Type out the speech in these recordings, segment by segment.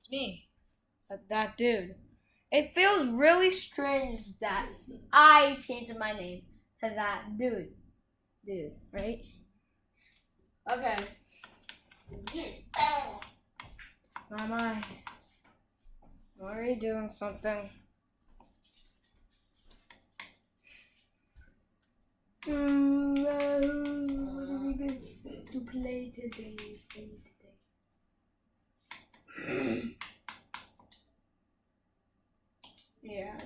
It's me. That, that dude. It feels really strange that I changed my name to that dude. Dude, right? Okay. My my. Are you doing something? Mm, uh, what are we going to play today? Yeah.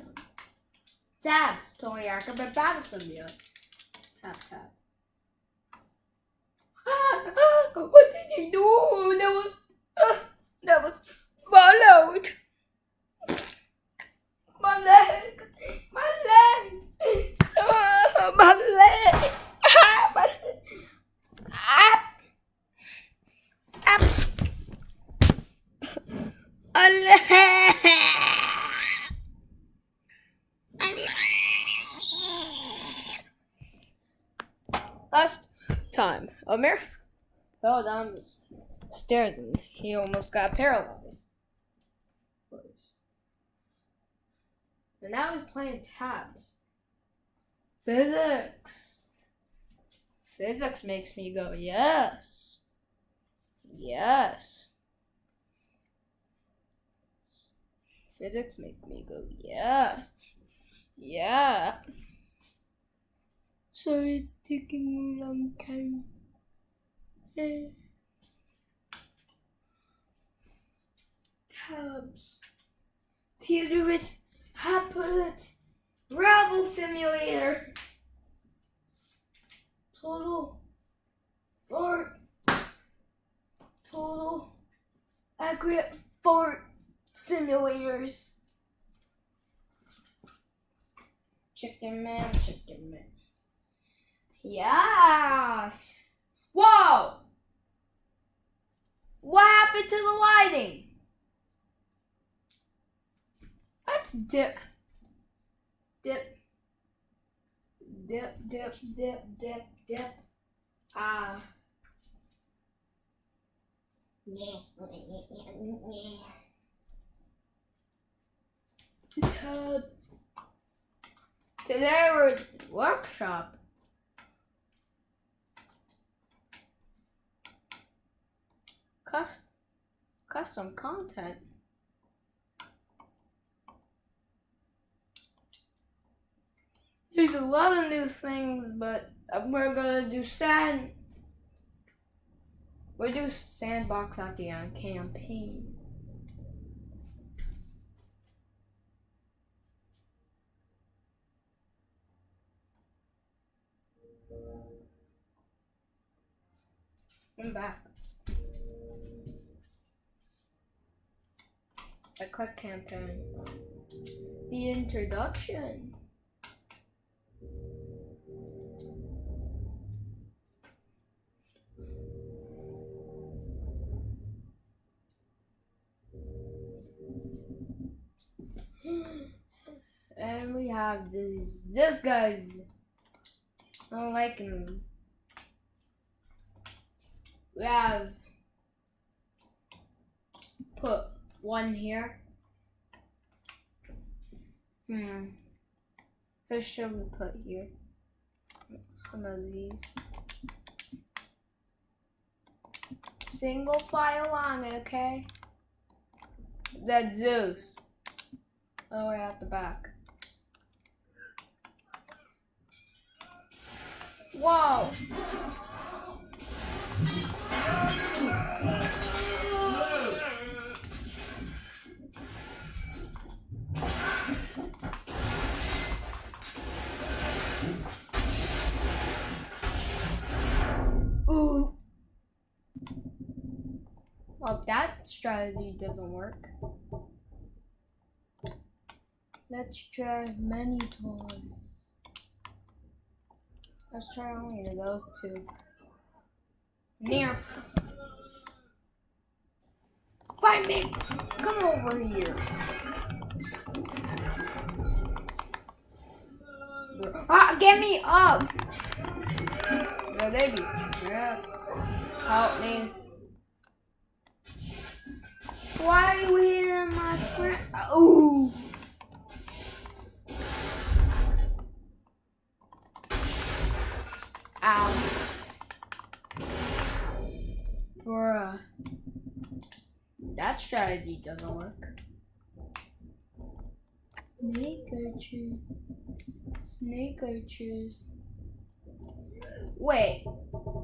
Tabs. Totally accurate, Babson deal. Tap tap. what did you do? That was uh, that was followed. My leg, my leg, uh, my leg, ah, my ah, ah, a leg. Last time, Amir fell down the stairs and he almost got paralyzed. And now he's playing tabs. Physics. Physics makes me go, yes. Yes. Physics make me go, yes. Yeah. Sorry it's taking a long time. Eh. Tabs. Theater it. Haplet. Gravel simulator. Total. Fort. Total. Accurate fort simulators. Check Chicken man, chicken man. Yes. Whoa. What happened to the lighting? Dip. Dip. Dip, dip, dip, dip, dip. Ah. Uh, Today we're workshop. Cus custom content. There's a lot of new things, but we're gonna do sand. We'll do sandbox at the end campaign. I'm back. I click campaign. The introduction. We have this this guy's I don't like him. We have put one here. Hmm. Who should we put here? Some of these. Single file on, okay? That's Zeus. All the way at the back. Whoa! Ooh. Well, that strategy doesn't work. Let's try many times. Let's try only those two. Near. Find me! Come over here. Ah, get me up! No, baby. Yeah. Help me. Why are we Ooh. Strategy doesn't work. Snake archers. Snake archers. Wait,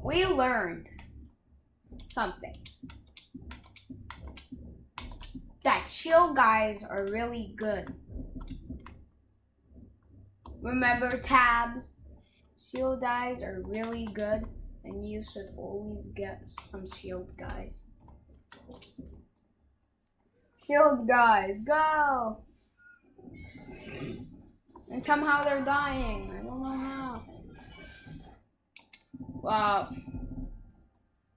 we learned something. That shield guys are really good. Remember tabs? Shield guys are really good and you should always get some shield guys. Shield guys, go! And somehow they're dying. I don't know how. Wow.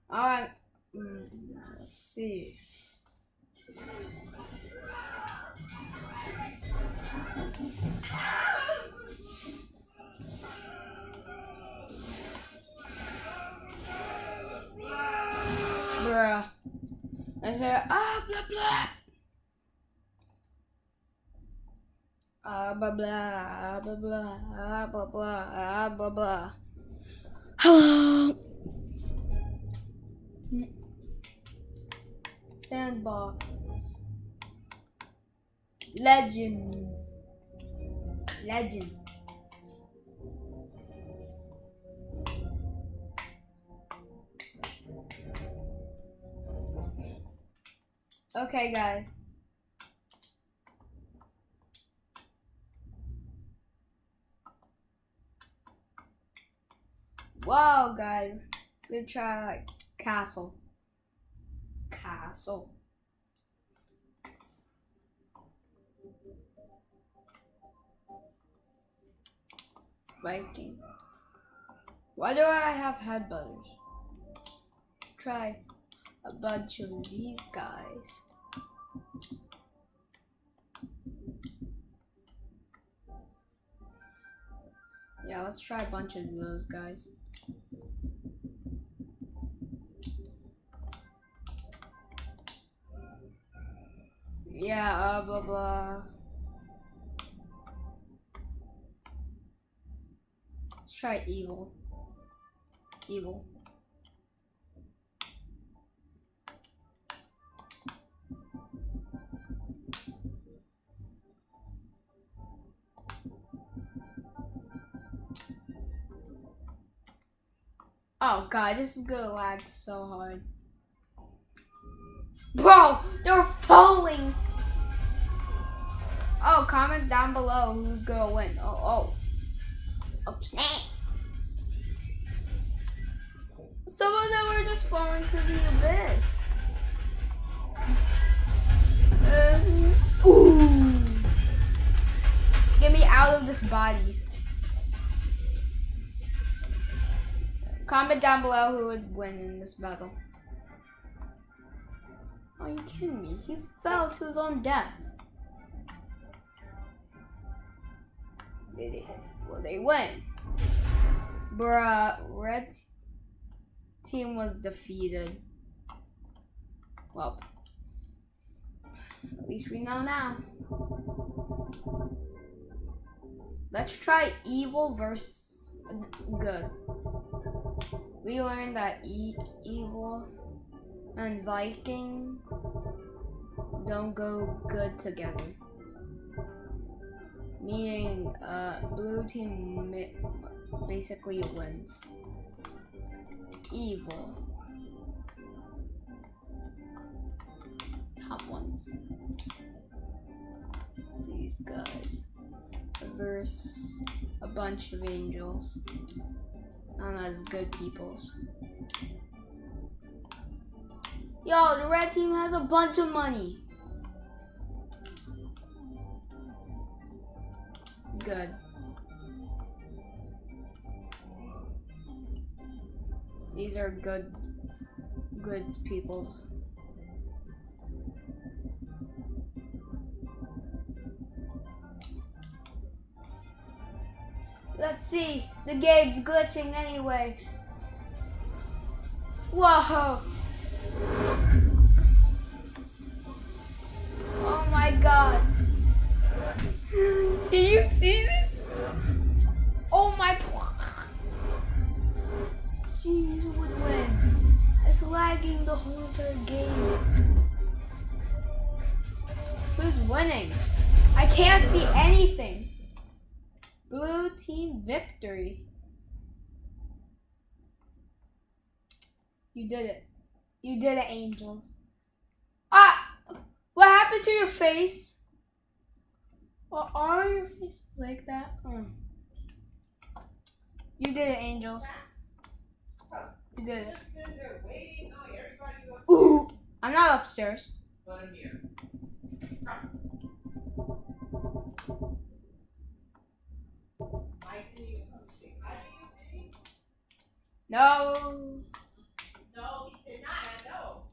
Alright. Mm, let's see. Bruh. I said, ah, blah, blah. Blah, blah, ah, blah, blah, ah, blah, blah, ah, blah, blah. Hello. Sandbox. Legends. Legend. Okay, guys. Wow, guys. Good try. Castle. Castle. Viking. Why do I have headbutters? Try a bunch of these guys. Yeah, let's try a bunch of those guys. Yeah, uh, blah, blah. Let's try evil. Evil. Oh god, this is gonna lag so hard. Bro, they're falling! Oh, comment down below who's gonna win. Oh, oh. Oh, snap! Some of them are just falling to the abyss. Uh, ooh! Get me out of this body. Comment down below who would win in this battle. Are you kidding me? He fell to his own death. Did they? Well, they win. Bruh, red team was defeated. Well, at least we know now. Let's try evil versus good we learned that e evil and Viking don't go good together. Meaning, uh, blue team basically wins. Evil. Top ones. These guys. Verse a bunch of angels known as good peoples. Yo, the red team has a bunch of money. Good. These are good, good peoples. Let's see. The game's glitching anyway. Whoa. You did it. You did it, Angels. Ah! What happened to your face? Well, are your faces like that? Oh. You did it, Angels. You did it. Ooh! I'm not upstairs. No. No, he did not. I know.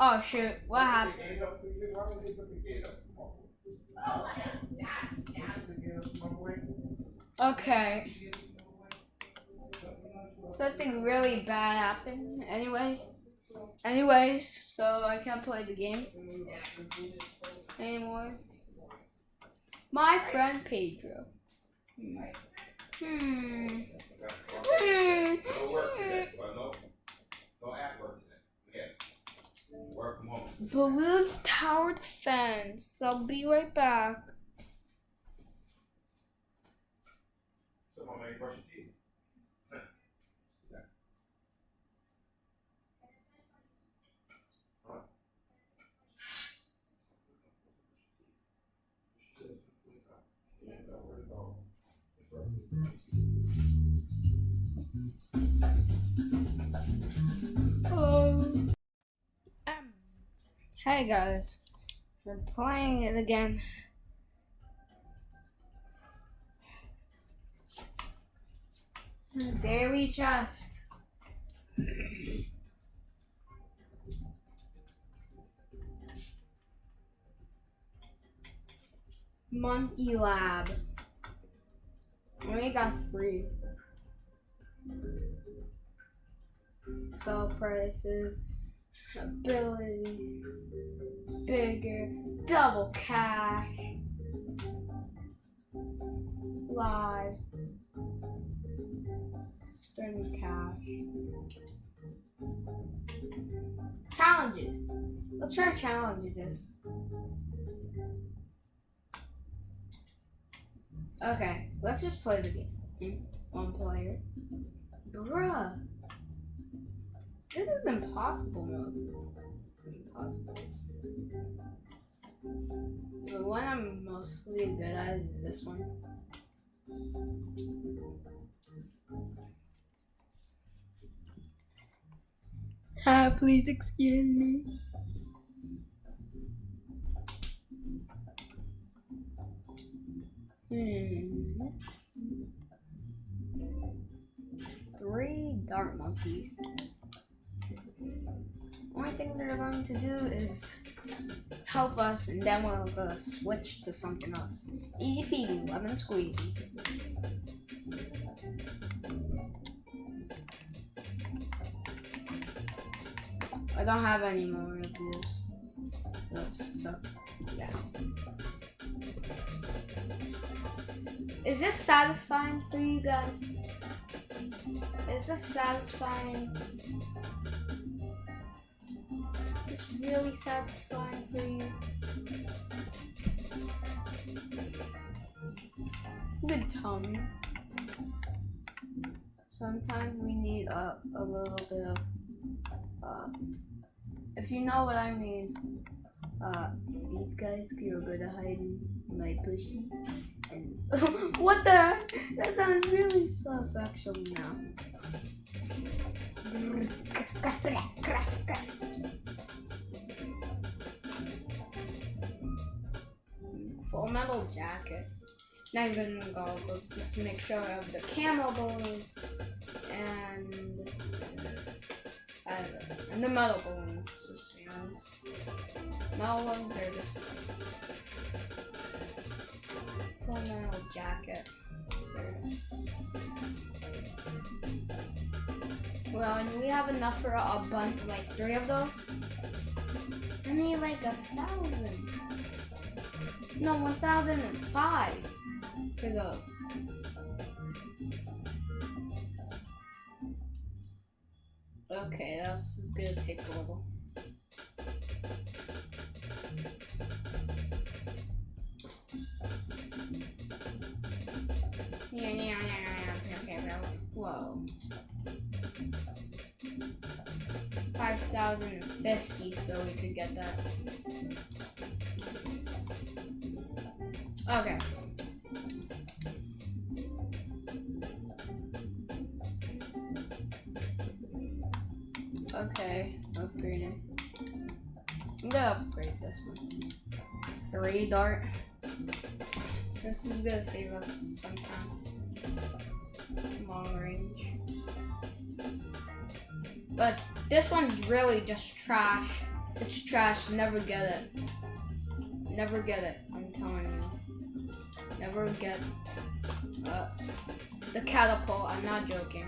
Oh shoot! What happened? Oh. Okay. Something really bad happened. Anyway. Anyways, so I can't play the game anymore. My friend Pedro. Hmm. Hmm. Hmm. No work today, well, no, no at work today. Yeah. Work from home. Balloons tower defense. I'll be right back. Someone may brush your teeth. Hey guys. We're playing it again. Daily Trust. Monkey Lab. Only got three. Sell prices, ability, bigger, double cash, live, streaming cash. Challenges. Let's try challenges. Okay, let's just play the game. Hmm? One player. Bruh. This is impossible mode. Impossible. The one I'm mostly good at is this one. Ah, please excuse me. Hmm. Three dart monkeys. Only thing they're going to do is help us, and then we'll go switch to something else. Easy peasy, lemon squeezy. I don't have any more of these. Those, so, yeah. Is this satisfying for you guys? Is this satisfying? It's really satisfying for you. Good tummy. Sometimes we need a, a little bit of, uh, if you know what I mean, uh, these guys are good at hiding my pussy. And what the? That sounds really sus actually now. Full metal jacket. Not even goggles, just to make sure of the camo balloons and uh, and the metal balloons. Just to be honest, metal ones are just full metal jacket. Well, and we have enough for a bunch, like three of those. I need like a thousand. No, 1005 for those. Okay, that's gonna take a little. Yeah, yeah, yeah, yeah, okay, okay, whoa. 5,050, so we could get that. Okay. Okay, upgrading. I'm gonna upgrade this one. Three dart. This is gonna save us some time. Long range. But this one's really just trash. It's trash. Never get it. Never get it. Never get uh, the catapult. I'm not joking.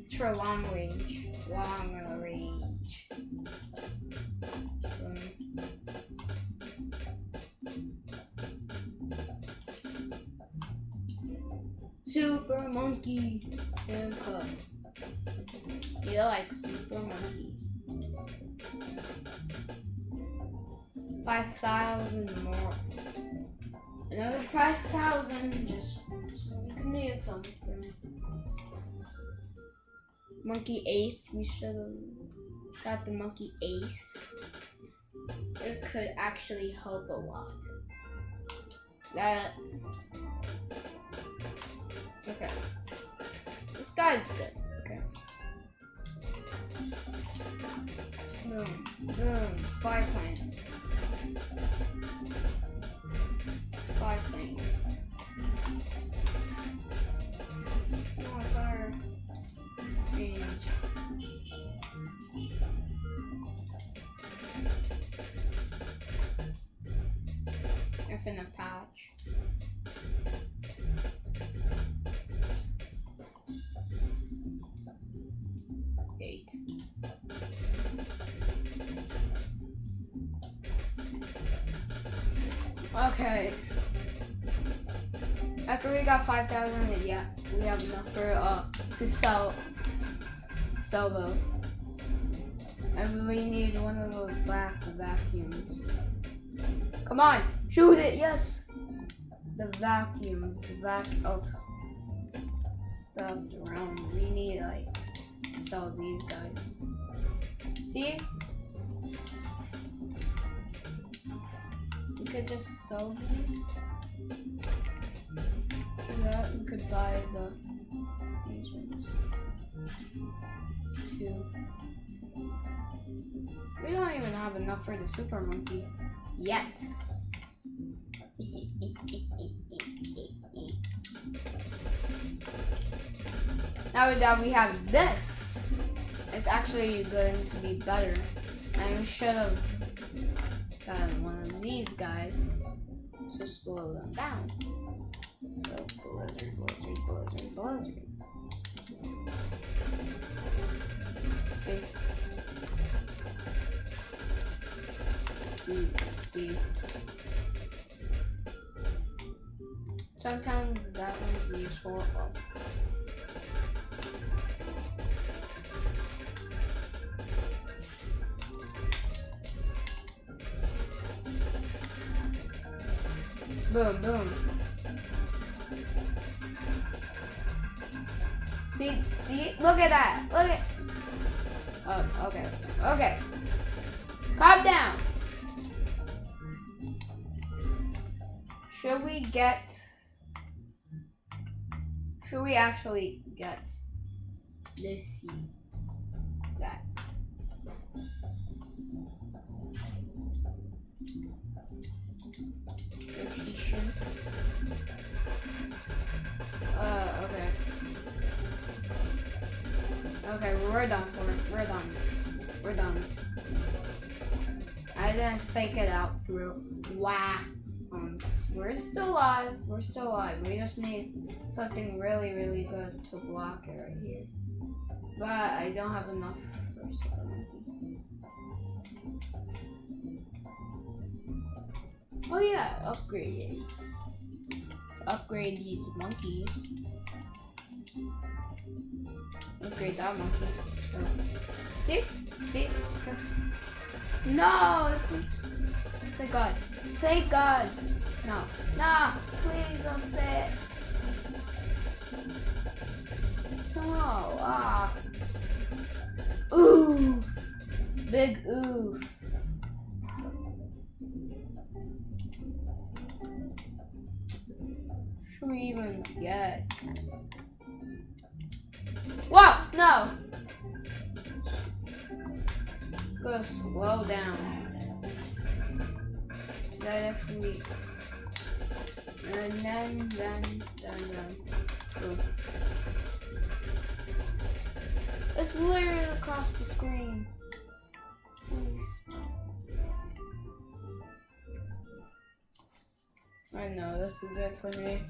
It's for long range. Long range. Um, Super monkey handcuff. You like super monkeys. Five thousand more. Another five thousand just so we can need something. Monkey Ace, we should have got the Monkey Ace. It could actually help a lot. That Okay. This guy's good. Okay. Boom. Boom. Spy plane. Plane. Oh, fire. Infinite patch. Okay. After we got 5,000, yeah, we have enough for, uh, to sell, sell those. And we need one of those black vacuums. Come on, shoot it, yes! The vacuums, the vac, oh, stuffed around. We need, like, sell these guys. See? Could just sell these. That, we could buy the these ones. Two. We don't even have enough for the super monkey yet. now that we have this, it's actually going to be better. I should have gotten one these guys to slow them down. So blizzard, blizzard, blizzard, blizzard. See? Beep, beep. Sometimes that one's useful. Boom, boom. See, see, look at that. Look at. Oh, okay, okay. Calm down. Should we get? Should we actually get? Let's see. That. Okay, we're done for it. We're done. We're done. I didn't think it out through. Wow. Um, we're still alive. We're still alive. We just need something really, really good to block it right here. But I don't have enough for. Oh yeah, upgrades. To upgrade these monkeys. Upgrade that monkey. See? See? No! Thank God. Thank God! No. No! Please don't say it. Oh, ah. Oof. Big oof. Go slow down. That we and then then then then Ooh. It's literally across the screen. Please. I know this is it for me.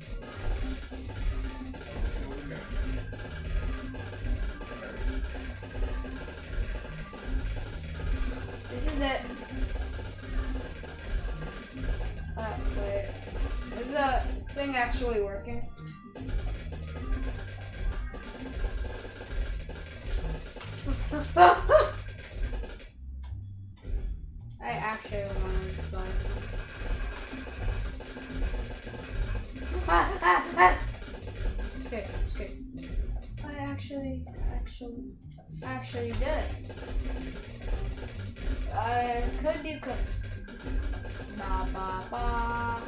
This is it. Uh, wait. Is the thing actually working? Could be could. Ba ba ba.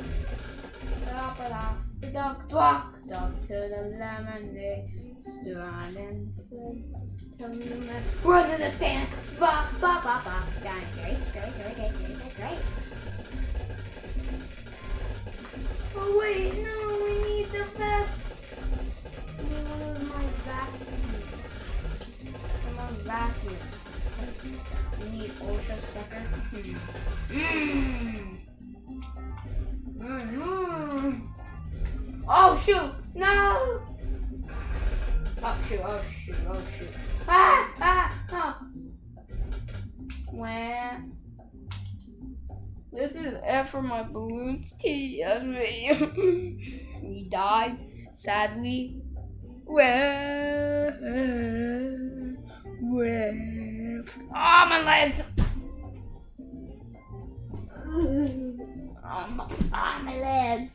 Da ba da. The dog walked up to the lemonade stand and said, "Tell me man, run to the sand." Ba ba ba ba. Down grapes, grapes, grapes, grapes, grapes, grapes. Oh wait, no, we need the back. We need one of my vacuums. Someone We need ultra sucker. Mmm. Mmm. Oh shoot! No! Oh shoot! Oh shoot! Oh shoot! Ah! Ah! Oh. Wah. This is it for my balloons TS video. he died, sadly. Well, well. Oh, my legs! Oh, my, oh, my legs!